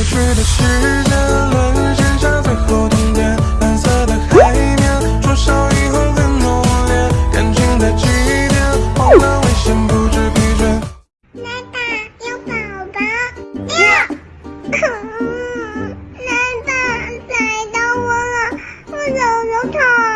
过去的时间沦陷下最后冬天蓝色的海面灼烧以后很浓烈感情在祭奠荒了危险不知疲倦。来吧有宝宝呀疼来吧踩到我了我揉揉它